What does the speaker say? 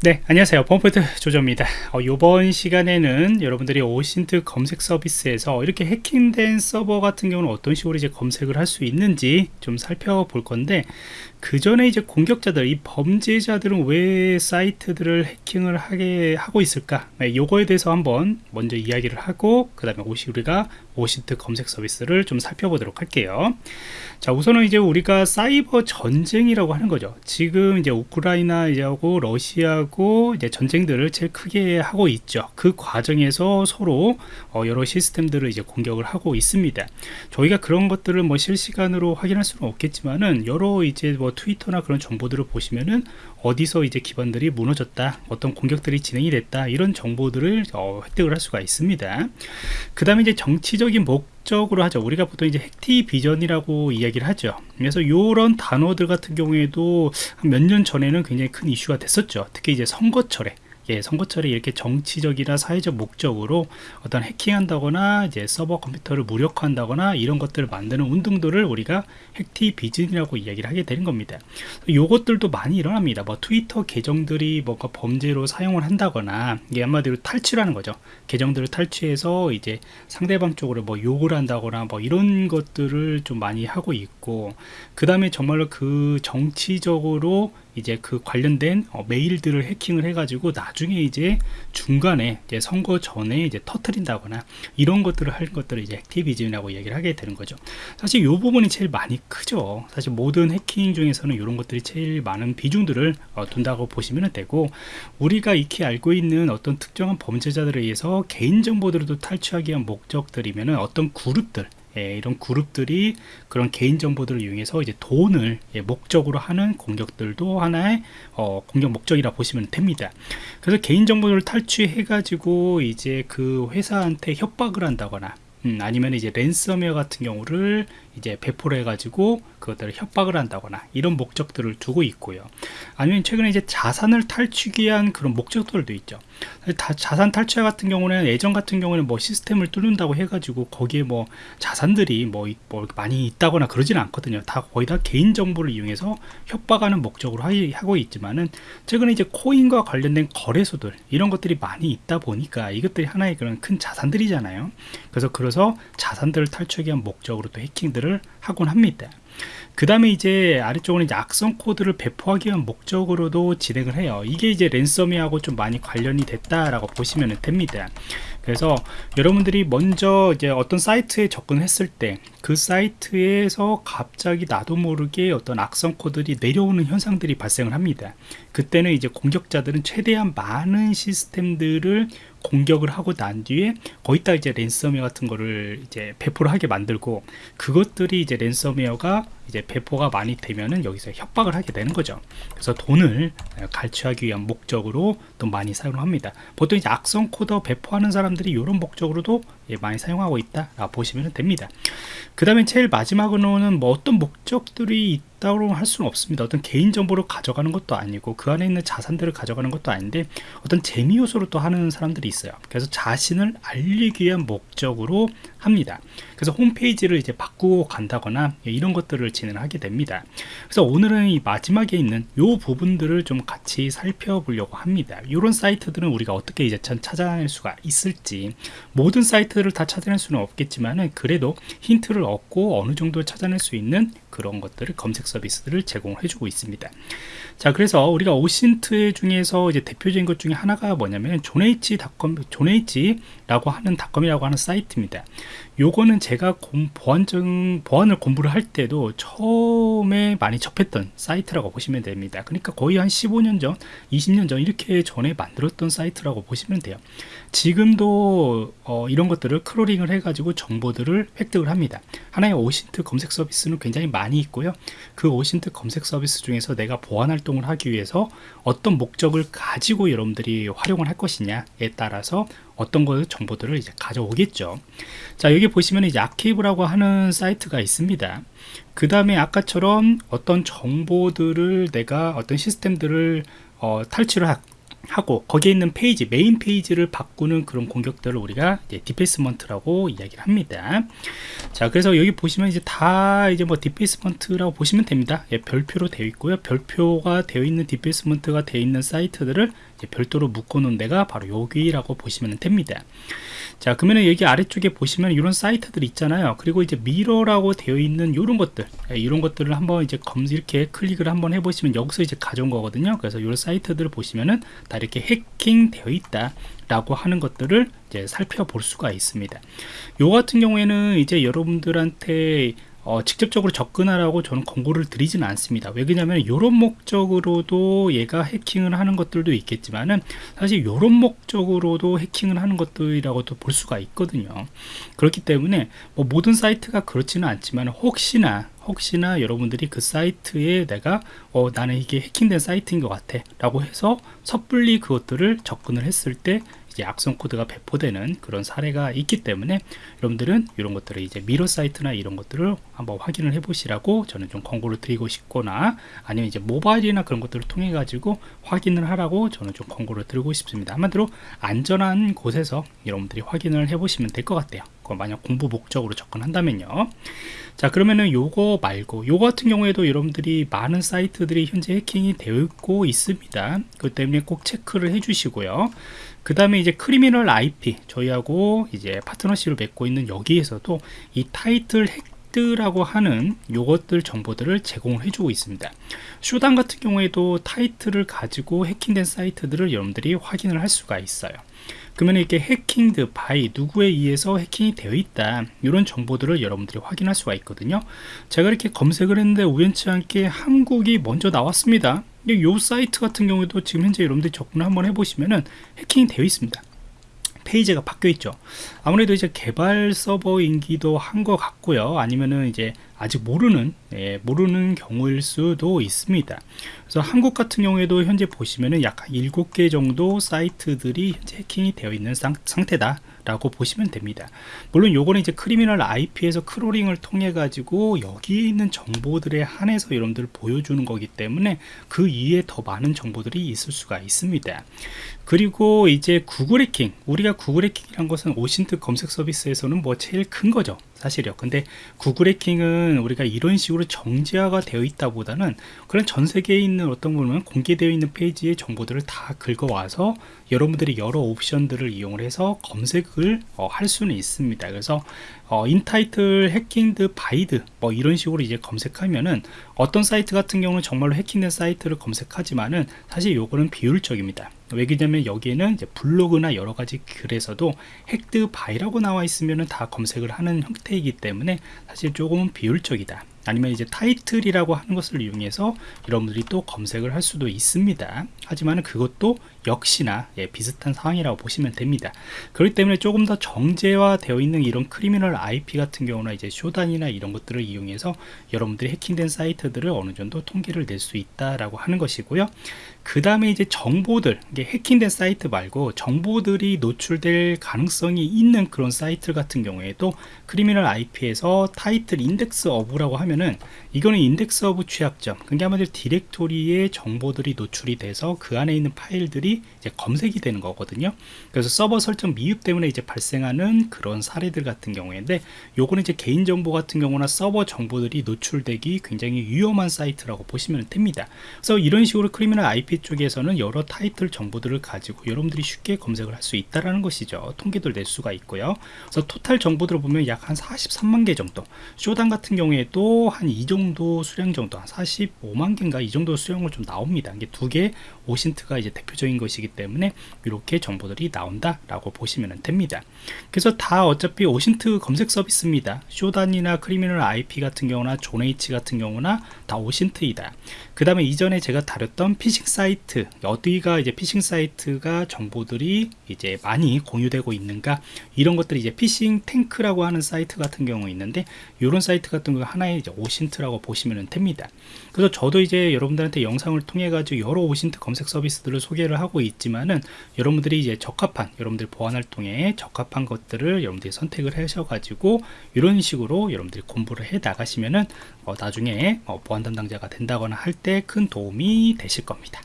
네 안녕하세요. 펌프트 조조입니다. 어, 이번 시간에는 여러분들이 오신트 검색 서비스에서 이렇게 해킹된 서버 같은 경우는 어떤 식으로 이제 검색을 할 수 있는지 좀 살펴볼 건데 그 전에 이제 공격자들 이 범죄자들은 왜 사이트들을 해킹을 하게 하고 있을까? 네, 요거에 대해서 한번 먼저 이야기를 하고 그 다음에 오시 우리가 오신트 검색 서비스를 좀 살펴보도록 할게요. 자 우선은 이제 우리가 사이버 전쟁이라고 하는 거죠. 지금 이제 우크라이나 하고 러시아 하고 이제 전쟁들을 제일 크게 하고 있죠. 그 과정에서 서로 어 여러 시스템들을 이제 공격을 하고 있습니다. 저희가 그런 것들을 뭐 실시간으로 확인할 수는 없겠지만은 여러 이제 뭐 트위터나 그런 정보들을 보시면은 어디서 이제 기반들이 무너졌다 어떤 공격들이 진행이 됐다 이런 정보들을 어, 획득을 할 수가 있습니다. 그 다음에 이제 정치적인 목 적으로 하죠. 우리가 보통 이제 핵티 비전이라고 이야기를 하죠. 그래서 이런 단어들 같은 경우에도 몇 년 전에는 굉장히 큰 이슈가 됐었죠. 특히 이제 선거철에 예, 선거철에 이렇게 정치적이나 사회적 목적으로 어떤 해킹한다거나 이제 서버 컴퓨터를 무력화한다거나 이런 것들을 만드는 운동들을 우리가 핵티 비즌이라고 이야기를 하게 되는 겁니다. 요것들도 많이 일어납니다. 뭐 트위터 계정들이 뭔가 범죄로 사용을 한다거나 이게 한마디로 탈취라는 거죠. 계정들을 탈취해서 이제 상대방 쪽으로 뭐 욕을 한다거나 뭐 이런 것들을 좀 많이 하고 있고 그 다음에 정말로 그 정치적으로 이제 그 관련된 어, 메일들을 해킹을 해가지고 나중에 이제 중간에 이제 선거 전에 이제 터트린다거나 이런 것들을 할 것들을 이제 액티비즘이라고 얘기를 하게 되는 거죠. 사실 이 부분이 제일 많이 크죠. 사실 모든 해킹 중에서는 이런 것들이 제일 많은 비중들을 어, 둔다고 보시면 되고 우리가 익히 알고 있는 어떤 특정한 범죄자들에 의해서 개인 정보들도 탈취하기 위한 목적들이면 어떤 그룹들 예, 이런 그룹들이 그런 개인 정보들을 이용해서 이제 돈을 예, 목적으로 하는 공격들도 하나의 어, 공격 목적이라 보시면 됩니다. 그래서 개인 정보를 탈취해 가지고 이제 그 회사한테 협박을 한다거나 음, 아니면 이제 랜섬웨어 같은 경우를 이제 배포를 해가지고 그것들을 협박을 한다거나 이런 목적들을 두고 있고요. 아니면 최근에 이제 자산을 탈취기 위한 그런 목적들도 있죠. 다, 자산 탈취 같은 경우는 예전 같은 경우는 뭐 시스템을 뚫는다고 해가지고 거기에 뭐 자산들이 뭐, 뭐 많이 있다거나 그러지는 않거든요. 다 거의 다 개인 정보를 이용해서 협박하는 목적으로 하고 있지만은 최근에 이제 코인과 관련된 거래소들 이런 것들이 많이 있다 보니까 이것들이 하나의 그런 큰 자산들이잖아요. 그래서 그래서 자산들을 탈취하기 위한 목적으로 또 해킹들을 하곤 합니다. 그 다음에 이제 아래쪽으로 이제 악성 코드를 배포하기 위한 목적으로도 진행을 해요. 이게 이제 랜섬웨어하고 좀 많이 관련이 됐다라고 보시면 됩니다. 그래서 여러분들이 먼저 이제 어떤 사이트에 접근했을 때 그 사이트에서 갑자기 나도 모르게 어떤 악성 코드들이 내려오는 현상들이 발생을 합니다. 그때는 이제 공격자들은 최대한 많은 시스템들을 공격을 하고 난 뒤에 거기다 이제 랜섬웨어 같은 거를 이제 배포를 하게 만들고 그것들이 이제 랜섬웨어가 이제 배포가 많이 되면은 여기서 협박을 하게 되는 거죠. 그래서 돈을 갈취하기 위한 목적으로 또 많이 사용을 합니다. 보통 이제 악성 코드 배포하는 사람들이 이런 목적으로도 예, 많이 사용하고 있다 보시면 됩니다. 그 다음에 제일 마지막으로는 뭐 어떤 목적들이 있다고 할 수는 없습니다. 어떤 개인정보를 가져가는 것도 아니고 그 안에 있는 자산들을 가져가는 것도 아닌데 어떤 재미 요소로 또 하는 사람들이 있어요. 그래서 자신을 알리기 위한 목적으로 합니다. 그래서 홈페이지를 이제 바꾸고 간다거나 이런 것들을 진행하게 됩니다. 그래서 오늘은 이 마지막에 있는 이 부분들을 좀 같이 살펴보려고 합니다. 이런 사이트들은 우리가 어떻게 이제 찾아낼 수가 있을지 모든 사이트 를 다 찾아낼 수는 없겠지만 그래도 힌트를 얻고 어느 정도 찾아낼 수 있는 그런 것들을 검색 서비스들을 제공해 주고 있습니다. 자, 그래서 우리가 오신트 중에서 이제 대표적인 것 중에 하나가 뭐냐면 존에이치닷컴, 존에이치라고 하는 닷컴이라고 하는 사이트입니다. 요거는 제가 보안적 보안을 공부를 할 때도 처음에 많이 접했던 사이트라고 보시면 됩니다. 그러니까 거의 한 15년 전, 20년 전 이렇게 전에 만들었던 사이트라고 보시면 돼요. 지금도 어, 이런 것들 을 crawling을 해가지고 정보들을 획득을 합니다. 하나의 OSINT 검색 서비스는 굉장히 많이 있고요. 그 OSINT 검색 서비스 중에서 내가 보안 활동을 하기 위해서 어떤 목적을 가지고 여러분들이 활용을 할 것이냐에 따라서 어떤 거 정보들을 이제 가져오겠죠. 자 여기 보시면 이제 archive라고 하는 사이트가 있습니다. 그 다음에 아까처럼 어떤 정보들을 내가 어떤 시스템들을 어, 탈취를 하, 하고 거기에 있는 페이지 메인 페이지를 바꾸는 그런 공격들을 우리가 defacement라고 이야기를 합니다. 자 그래서 여기 보시면 이제 다 이제 뭐 defacement라고 보시면 됩니다. 예, 별표로 되어 있고요. 별표가 되어 있는 defacement가 되어 있는 사이트들을 별도로 묶어 놓은 데가 바로 여기라고 보시면 됩니다. 자 그러면 여기 아래쪽에 보시면 이런 사이트들 있잖아요. 그리고 이제 미러라고 되어 있는 이런 것들 예, 이런 것들을 한번 이제 검 이렇게 클릭을 한번 해보시면 여기서 이제 가져온 거거든요. 그래서 이런 사이트들을 보시면은 다 이렇게 해킹 되어 있다 라고 하는 것들을 이제 살펴볼 수가 있습니다. 요 같은 경우에는 이제 여러분들한테 어, 직접적으로 접근하라고 저는 권고를 드리지는 않습니다. 왜 그러냐면 이런 목적으로도 얘가 해킹을 하는 것들도 있겠지만은 사실 이런 목적으로도 해킹을 하는 것들이라고도 볼 수가 있거든요. 그렇기 때문에 뭐 모든 사이트가 그렇지는 않지만 혹시나 혹시나 여러분들이 그 사이트에 내가 어, 나는 이게 해킹된 사이트인 것 같아 라고 해서 섣불리 그것들을 접근을 했을 때 악성 코드가 배포되는 그런 사례가 있기 때문에 여러분들은 이런 것들을 이제 mirror 사이트나 이런 것들을 한번 확인을 해 보시라고 저는 좀 권고를 드리고 싶거나 아니면 이제 모바일이나 그런 것들을 통해 가지고 확인을 하라고 저는 좀 권고를 드리고 싶습니다. 한마디로 안전한 곳에서 여러분들이 확인을 해 보시면 될 것 같아요. 만약 공부 목적으로 접근한다면요. 자 그러면은 요거 말고 요거 같은 경우에도 여러분들이 많은 사이트들이 현재 해킹이 되고 있습니다. 그 때문에 꼭 체크를 해 주시고요 그 다음에 이제 크리미널 IP 저희하고 이제 파트너십을 맺고 있는 여기에서도 이 title hacked라고 하는 요것들 정보들을 제공을 해주고 있습니다. Shodan 같은 경우에도 타이틀을 가지고 해킹된 사이트들을 여러분들이 확인을 할 수가 있어요. 그러면 이렇게 hacked by 누구에 의해서 해킹이 되어 있다 이런 정보들을 여러분들이 확인할 수가 있거든요. 제가 이렇게 검색을 했는데 우연치 않게 한국이 먼저 나왔습니다 이 사이트 같은 경우에도 지금 현재 여러분들이 접근을 한번 해보시면은 해킹이 되어 있습니다. 페이지가 바뀌어 있죠. 아무래도 이제 개발 서버인기도 한 것 같고요. 아니면은 이제 아직 모르는 예, 모르는 경우일 수도 있습니다 그래서 한국 같은 경우에도 현재 보시면은 약 7개 정도 사이트들이 해킹이 되어 있는 상, 상태다 라고 보시면 됩니다. 물론 요거는 이제 크리미널 IP에서 크롤링을 통해 가지고 여기에 있는 정보들에 한해서 여러분들 보여주는 거기 때문에 그 이에 더 많은 정보들이 있을 수가 있습니다. 그리고 이제 구글 해킹 우리가 구글 해킹이란 것은 OSINT 검색 서비스에서는 뭐 제일 큰 거죠 사실이요. 근데 구글 해킹은 우리가 이런 식으로 정제화가 되어 있다 보다는 그런 전 세계에 있는 어떤 보면 공개되어 있는 페이지의 정보들을 다 긁어와서 여러분들이 여러 옵션들을 이용을 해서 검색을 어, 할 수는 있습니다. 그래서 어, intitle hacked by 뭐 이런 식으로 이제 검색하면은 어떤 사이트 같은 경우는 정말로 해킹된 사이트를 검색하지만은 사실 요거는 비효율적입니다. 왜냐면 여기에는 이제 블로그나 여러 가지 글에서도 hacked by라고 나와 있으면은 다 검색을 하는 형태이기 때문에 사실 조금은 비효율적이다. 아니면 이제 타이틀이라고 하는 것을 이용해서 여러분들이 또 검색을 할 수도 있습니다. 하지만 그것도 역시나 예, 비슷한 상황이라고 보시면 됩니다. 그렇기 때문에 조금 더 정제화 되어 있는 이런 Criminal IP 같은 경우나 이제 Shodan이나 이런 것들을 이용해서 여러분들이 해킹된 사이트들을 어느 정도 통계를 낼 수 있다라고 하는 것이고요. 그 다음에 이제 정보들 이게 해킹된 사이트 말고 정보들이 노출될 가능성이 있는 그런 사이트 같은 경우에도 크리미널 IP에서 타이틀 인덱스 어브라고 하면은 이거는 index of 취약점 그게 아마도 디렉토리에 정보들이 노출이 돼서 그 안에 있는 파일들이 이제 검색이 되는 거거든요. 그래서 서버 설정 미흡 때문에 이제 발생하는 그런 사례들 같은 경우인데 요거는 이제 개인정보 같은 경우나 서버 정보들이 노출되기 굉장히 위험한 사이트라고 보시면 됩니다. 그래서 이런 식으로 Criminal IP 쪽에서는 여러 타이틀 정보들을 가지고 여러분들이 쉽게 검색을 할 수 있다라는 것이죠. 통계들 낼 수가 있고요. 그래서 토탈 정보들을 보면 약 한 43만 개 정도 Shodan 같은 경우에도 한 이 정도 수량 정도 한 45만 개인가 이 정도 수량을 좀 나옵니다. 이게 두 개 OSINT가 이제 대표적인 것 이기 때문에 이렇게 정보들이 나온다 라고 보시면 됩니다. 그래서 다 어차피 OSINT 검색 서비스입니다. 쇼단이나 크리미널 IP 같은 경우나 Zone-H 같은 경우나 다 OSINT이다. 그 다음에 이전에 제가 다뤘던 피싱 사이트 어디가 이제 피싱 사이트가 정보들이 이제 많이 공유되고 있는가 이런 것들이 이제 PhishTank라고 하는 사이트 같은 경우 있는데 이런 사이트 같은 거 하나의 이제 OSINT라고 보시면 됩니다. 그래서 저도 이제 여러분들한테 영상을 통해 가지고 여러 OSINT 검색 서비스들을 소개를 하고 있지만은 여러분들이 이제 적합한 여러분들 보안 활동에 적합한 것들을 여러분들이 선택을 하셔 가지고 이런 식으로 여러분들이 공부를 해 나가시면은 어, 나중에 어, 보안 담당자가 된다거나 할 때 큰 도움이 되실 겁니다